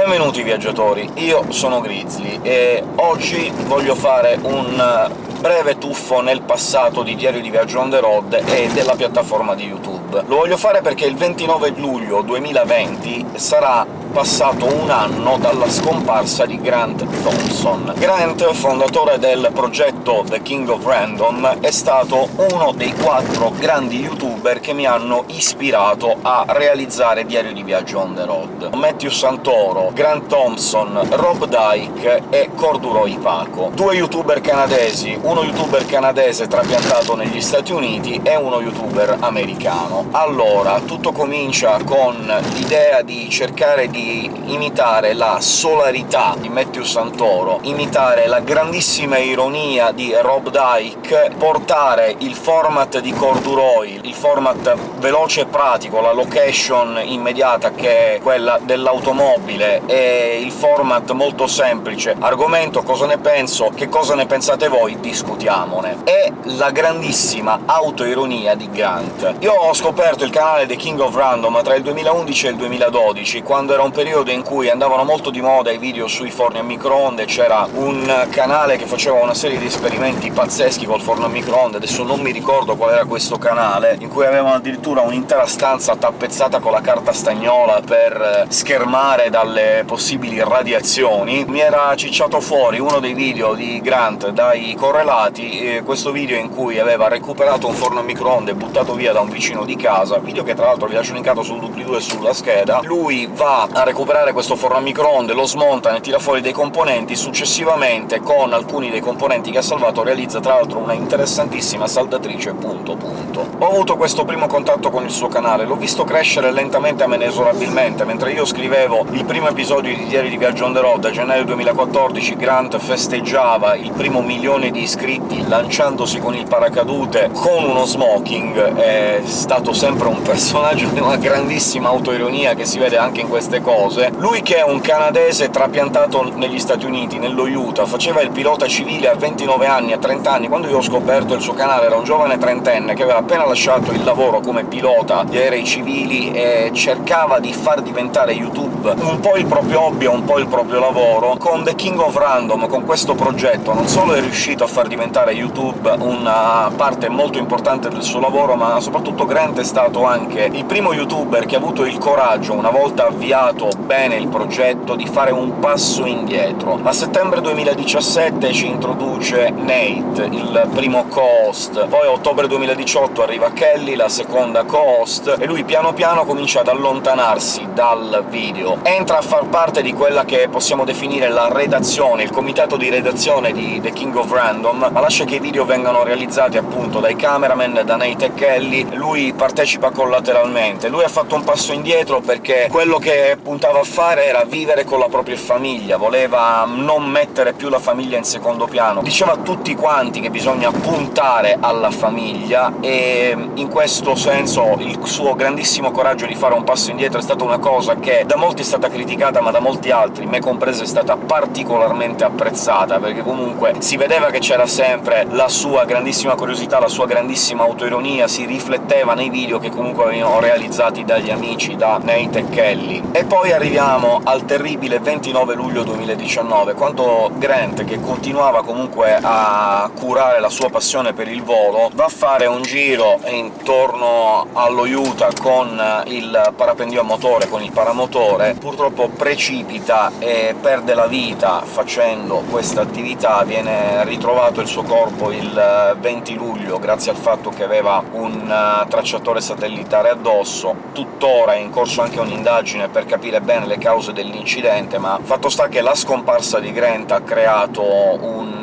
Benvenuti viaggiatori, io sono Grizzly e oggi voglio fare un breve tuffo nel passato di Diario di Viaggio on the road e della piattaforma di YouTube. Lo voglio fare perché il 29 luglio 2020 sarà passato un anno dalla scomparsa di Grant Thompson. Grant, fondatore del progetto The King of Random, è stato uno dei quattro grandi youtuber che mi hanno ispirato a realizzare Diario di Viaggio on the road. Matthew Santoro, Grant Thompson, Rob Dyke e Corduroy Paco. Due youtuber canadesi, uno youtuber canadese trapiantato negli Stati Uniti e uno youtuber americano. Allora, tutto comincia con l'idea di cercare di di imitare la solarità di Matthew Santoro, imitare la grandissima ironia di Rob Dyke, portare il format di Corduroy, il format veloce e pratico, la location immediata che è quella dell'automobile, e il format molto semplice argomento, cosa ne penso, che cosa ne pensate voi, discutiamone. E la grandissima autoironia di Grant. Io ho scoperto il canale The King of Random tra il 2011 e il 2012, quando era un periodo in cui andavano molto di moda i video sui forni a microonde, c'era un canale che faceva una serie di esperimenti pazzeschi col forno a microonde, adesso non mi ricordo qual era questo canale, in cui avevano addirittura un'intera stanza tappezzata con la carta stagnola per schermare dalle possibili radiazioni. Mi era cicciato fuori uno dei video di Grant dai correlati, questo video in cui aveva recuperato un forno a microonde buttato via da un vicino di casa, video che tra l'altro vi lascio linkato sul doobly-doo e sulla scheda. Lui va a recuperare questo forno a microonde, lo smonta, ne tira fuori dei componenti, successivamente con alcuni dei componenti che ha salvato realizza tra l'altro una interessantissima saldatrice punto punto. Ho avuto questo primo contatto con il suo canale, l'ho visto crescere lentamente ma inesorabilmente. Mentre io scrivevo il primo episodio di Diari di Viaggio on the road a gennaio 2014, Grant festeggiava il primo milione di iscritti lanciandosi con il paracadute con uno smoking, è stato sempre un personaggio di una grandissima autoironia che si vede anche in queste cose. Lui che è un canadese trapiantato negli Stati Uniti, nello Utah, faceva il pilota civile a 29 anni, a 30 anni, quando io ho scoperto il suo canale era un giovane trentenne che aveva appena lasciato il lavoro come pilota di aerei civili e cercava di far diventare YouTube un po' il proprio hobby un po' il proprio lavoro. Con The King of Random, con questo progetto, non solo è riuscito a far diventare YouTube una parte molto importante del suo lavoro, ma soprattutto Grant è stato anche il primo youtuber che ha avuto il coraggio, una volta avviato bene il progetto, di fare un passo indietro. A settembre 2017 ci introduce Nate, il primo co-host, poi a ottobre 2018 arriva Kelly, la seconda co-host, e lui piano piano comincia ad allontanarsi dal video. Entra a far parte di quella che possiamo definire la redazione, il comitato di redazione di The King of Random, ma lascia che i video vengano realizzati appunto dai cameraman, da Nate e Kelly, lui partecipa collateralmente. Lui ha fatto un passo indietro perché quello che puntava a fare era vivere con la propria famiglia, voleva non mettere più la famiglia in secondo piano. Diceva a tutti quanti che bisogna puntare alla famiglia, e in questo senso il suo grandissimo coraggio di fare un passo indietro è stata una cosa che da molti è stata criticata, ma da molti altri, me compreso, è stata particolarmente apprezzata, perché comunque si vedeva che c'era sempre la sua grandissima curiosità, la sua grandissima autoironia, si rifletteva nei video che comunque venivano realizzati dagli amici, da Nate e Kelly. E poi arriviamo al terribile 29 luglio 2019, quando Grant, che continuava comunque a curare la sua passione per il volo, va a fare un giro intorno allo Utah con il parapendio a motore, con il paramotore, purtroppo precipita e perde la vita facendo questa attività, viene ritrovato il suo corpo il 20 luglio, grazie al fatto che aveva un tracciatore satellitare addosso. Tuttora è in corso anche un'indagine per capire bene le cause dell'incidente, ma fatto sta che la scomparsa di Grant ha creato un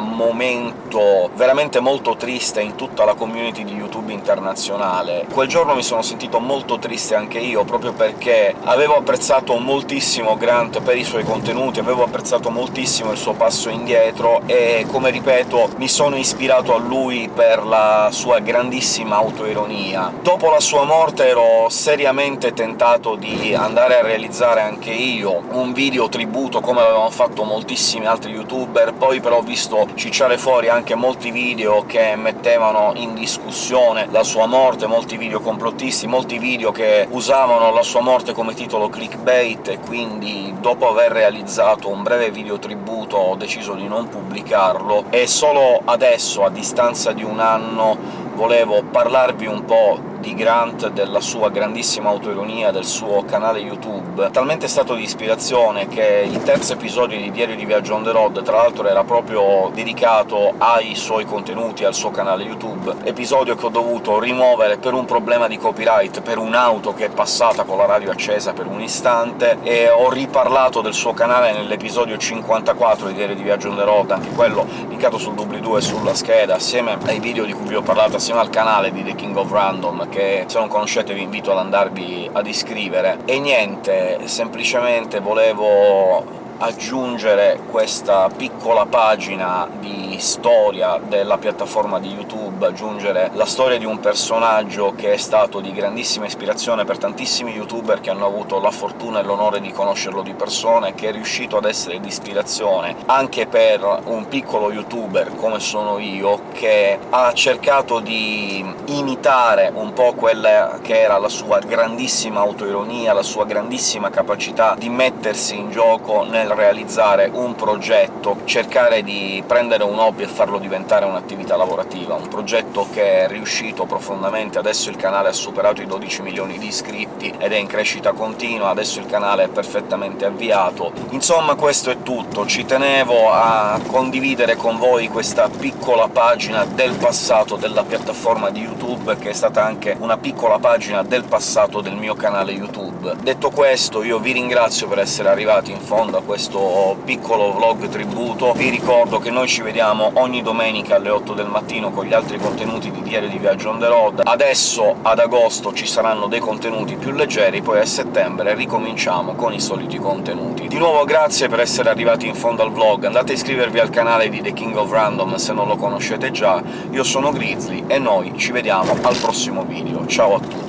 momento veramente molto triste in tutta la community di YouTube internazionale. Quel giorno mi sono sentito molto triste anche io, proprio perché avevo apprezzato moltissimo Grant per i suoi contenuti, avevo apprezzato moltissimo il suo passo indietro, e come ripeto mi sono ispirato a lui per la sua grandissima autoironia. Dopo la sua morte ero seriamente tentato di andare a realizzare anche io un video tributo come avevano fatto moltissimi altri youtuber, poi però ho visto cicciare fuori anche molti video che mettevano in discussione la sua morte, molti video complottisti, molti video che usavano la sua morte come titolo clickbait, e quindi dopo aver realizzato un breve video tributo ho deciso di non pubblicarlo, e solo adesso, a distanza di un anno, volevo parlarvi un po' di Grant, della sua grandissima autoironia, del suo canale YouTube, talmente stato di ispirazione che il terzo episodio di Diario di Viaggio on the road, tra l'altro, era proprio dedicato ai suoi contenuti, al suo canale YouTube, episodio che ho dovuto rimuovere per un problema di copyright, per un'auto che è passata con la radio accesa per un istante, e ho riparlato del suo canale nell'episodio 54 di Diario di Viaggio on the road, anche quello dedicato sul doobly-doo e sulla scheda, assieme ai video di cui vi ho parlato, assieme al canale di The King of Random, che se non conoscete vi invito ad andarvi ad iscrivere. E niente, semplicemente volevo aggiungere questa piccola pagina di storia della piattaforma di YouTube, aggiungere la storia di un personaggio che è stato di grandissima ispirazione per tantissimi youtuber che hanno avuto la fortuna e l'onore di conoscerlo di persona, e che è riuscito ad essere di ispirazione anche per un piccolo youtuber come sono io, che ha cercato di imitare un po' quella che era la sua grandissima autoironia, la sua grandissima capacità di mettersi in gioco nel realizzare un progetto, cercare di prendere un hobby e farlo diventare un'attività lavorativa, un progetto che è riuscito profondamente, adesso il canale ha superato i 12 milioni di iscritti ed è in crescita continua, adesso il canale è perfettamente avviato. Insomma questo è tutto, ci tenevo a condividere con voi questa piccola pagina del passato della piattaforma di YouTube, che è stata anche una piccola pagina del passato del mio canale YouTube. Detto questo, io vi ringrazio per essere arrivati in fondo a questo piccolo vlog tributo. Vi ricordo che noi ci vediamo ogni domenica alle 8 del mattino con gli altri contenuti di Diario di Viaggio on the road. Adesso, ad agosto, ci saranno dei contenuti più leggeri, poi a settembre ricominciamo con i soliti contenuti. Di nuovo grazie per essere arrivati in fondo al vlog, andate a iscrivervi al canale di The King of Random se non lo conoscete già, io sono Grizzly, e noi ci vediamo al prossimo video. Ciao a tutti!